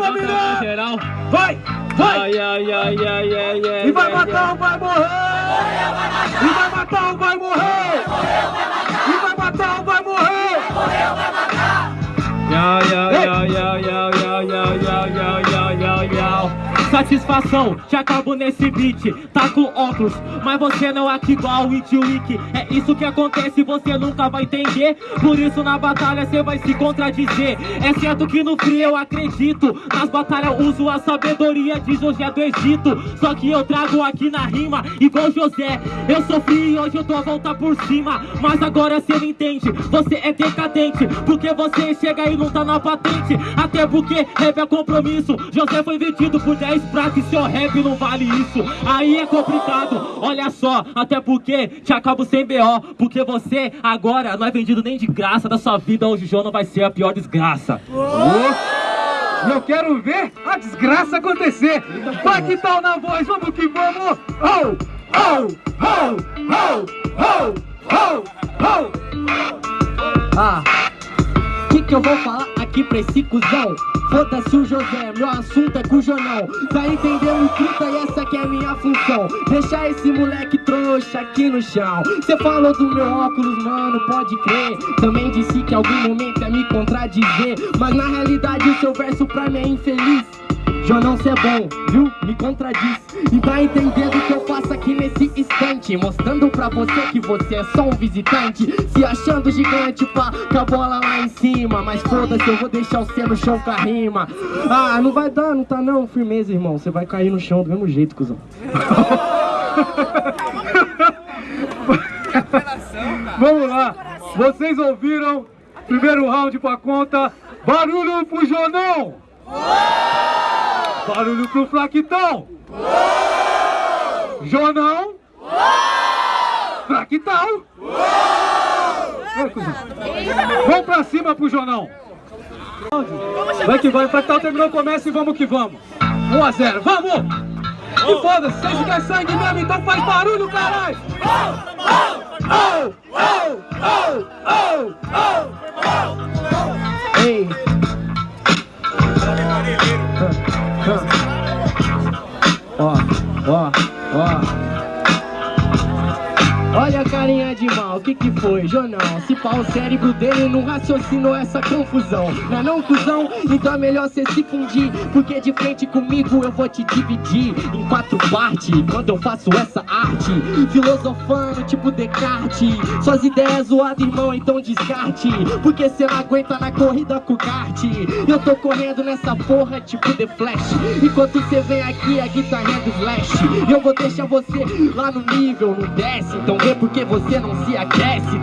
Vai, Geral. Vai, vai! Ai, ai, ai, ai, ai, ai, e vai vai, matar vai, ou vai morrer! vai, vai vai, vai matar vai, vai vai, vai, vai e vai matar ou vai morrer! vai, vai matar! vai, vai, vai, vai, vai, vai, vai, vai, Satisfação, te acabo nesse beat Tá com óculos, mas você não é igual o Wiki É isso que acontece, você nunca vai entender. Por isso na batalha você vai se contradizer. É certo que no frio eu acredito Nas batalhas uso a sabedoria de José do Egito. Só que eu trago aqui na rima, igual José. Eu sofri e hoje eu tô a voltar por cima. Mas agora você não entende, você é decadente. Porque você chega e não tá na patente. Até porque rap é compromisso. José foi vendido por 10 prata e seu rap não vale isso Aí é complicado, olha só Até porque te acabo sem B.O. Porque você agora não é vendido nem de graça Da sua vida hoje o João não vai ser a pior desgraça Oh, eu quero ver a desgraça acontecer. Vai que tal na voz, vamos que vamos. Oh, oh, oh, oh, oh, oh, oh. Ah, que que eu vou falar aqui pra esse cuzão? Foda-se o José, meu assunto é com o Jonão. Tá entendendo, truta, e essa que é minha função. Deixar esse moleque trouxa aqui no chão. Cê falou do meu óculos, mano, pode crer. Também disse que algum momento é me contradizer. Mas na realidade o seu verso pra mim é infeliz Jonão, cê é bom, viu? Me contradiz E tá entendendo o que eu faço aqui nesse instante Mostrando pra você que você é só um visitante Se achando gigante, pá, com a bola lá em cima Mas foda-se, eu vou deixar você no chão com a rima Ah, não vai dar, não tá não, firmeza, irmão Você vai cair no chão do mesmo jeito, cuzão Vamos lá. Vocês ouviram? Primeiro round pra conta. Barulho pro Jonão. Barulho pro Flaquitão. Jonão. Flaquitão. Vai, cuzão. Vamos pra cima pro Jonão. Vai que vai, Flaquitão terminou, começa e vamos que vamos. 1 a 0, vamos! E foda-se, vocês querem sangue mesmo, então faz barulho, caralho! Oh, oh, oh, oh, oh, Ei que que foi, Jonão? Se pá o cérebro dele não raciocinou essa confusão. Não é não, cuzão? Então é melhor cê se fundir Porque de frente comigo eu vou te dividir Em quatro partes, quando eu faço essa arte. Filosofando tipo Descartes. Suas ideias zoadas, irmão, então descarte Porque cê não aguenta na corrida com o kart. Eu tô correndo nessa porra tipo The Flash. Enquanto cê vem aqui a guitarrinha do Slash E eu vou deixar você lá no nível, não desce Então vê porque você não se aquece,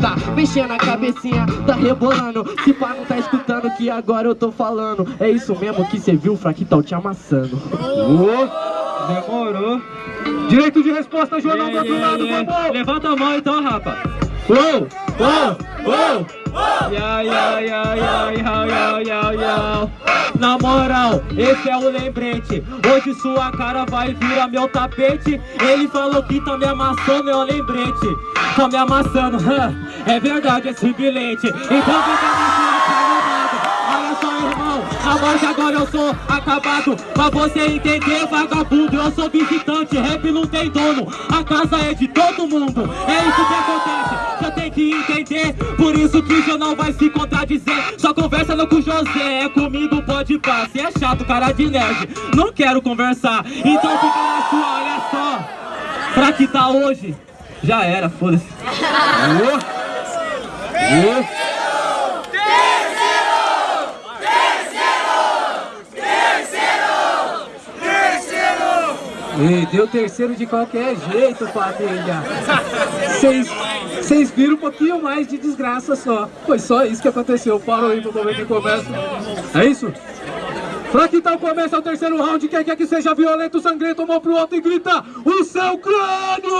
tá? Mexendo a cabecinha, tá rebolando Se pá não tá escutando que agora eu tô falando É isso mesmo que cê viu, Fraquitão te amassando oh. Demorou. Direito de resposta, Jonão, pra outro lado, vamos! Levanta a mão então, rapa Uou, uou, uou! Na moral, esse é o lembrete Hoje sua cara vai virar meu tapete Ele falou que tá me amassando, é o lembrete Tá me amassando, é verdade esse bilhete Então fica na morte agora eu sou acabado. Pra você entender, vagabundo, eu sou visitante Rap não tem dono, a casa é de todo mundo. É isso que acontece, você tem que entender. Por isso que o jornal vai se contradizer. Só conversa não com o José, é comigo pode pá. Se é chato, cara de nerd, não quero conversar. Então fica na sua, olha só. Pra que tá hoje, já era, foda-se. Uou. Uou. Ei, deu terceiro de qualquer jeito, família. Vocês, viram um pouquinho mais de desgraça só. Foi só isso que aconteceu. Parou aí pro momento que começa. É isso? Pra que tal começa o terceiro round, quem quer que seja violento, sangrento, mão pro alto e grita o seu crânio!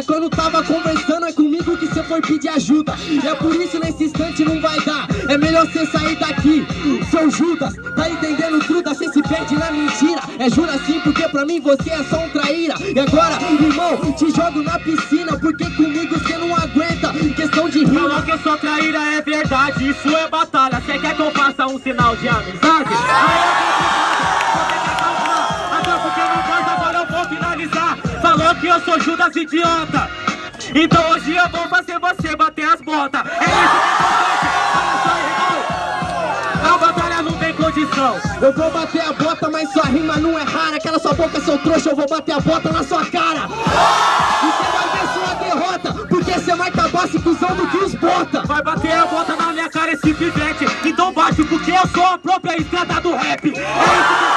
Mas quando tava conversando é comigo que cê for pedir ajuda. E é por isso nesse instante não vai dar. É melhor cê sair daqui Seu Judas, tá entendendo truta Cê se perde na mentira. É jura sim porque pra mim você é só um traíra. E agora, irmão, te jogo na piscina Porque comigo cê não aguenta. Questão de rima. Falou que eu sou traíra, é verdade, isso é batalha. Cê quer que eu faça um sinal de amizade? Até eu sou Judas idiota. Então hoje eu vou fazer você bater as botas. É isso que olha só irmão. A batalha não tem condição. Eu vou bater a bota, mas sua rima não é rara. Aquela sua boca, seu trouxa, eu vou bater a bota na sua cara. E cê vai ver sua derrota Porque cê vai acabar se cuzão do que os bota Vai bater a bota na minha cara esse pivete. Então bate porque eu sou a própria estrada do rap. É isso que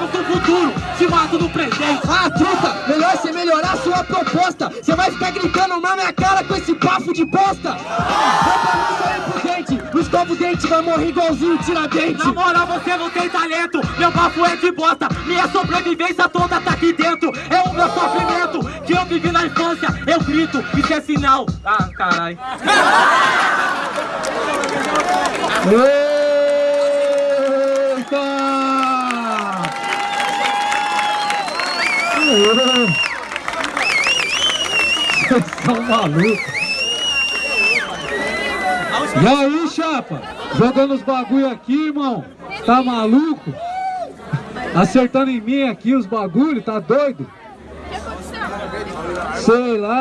entende Se acaba com o futuro, se mata no presente. Ah, truta, melhor você melhorar sua proposta. Você vai ficar gritando na minha cara com esse bafo de bosta. Vai pra mim só impudente Não escova o dente, vai morrer igualzinho tiradente Na moral você não tem talento, meu bafo é de bosta. Minha sobrevivência toda tá aqui dentro. É o meu sofrimento que eu vivi na infância. Eu grito, isso é sinal. Ah, caralho Vocês são malucos. E aí, chapa? Jogando os bagulho aqui, irmão? Tá maluco? Acertando em mim aqui os bagulho, tá doido? Sei lá.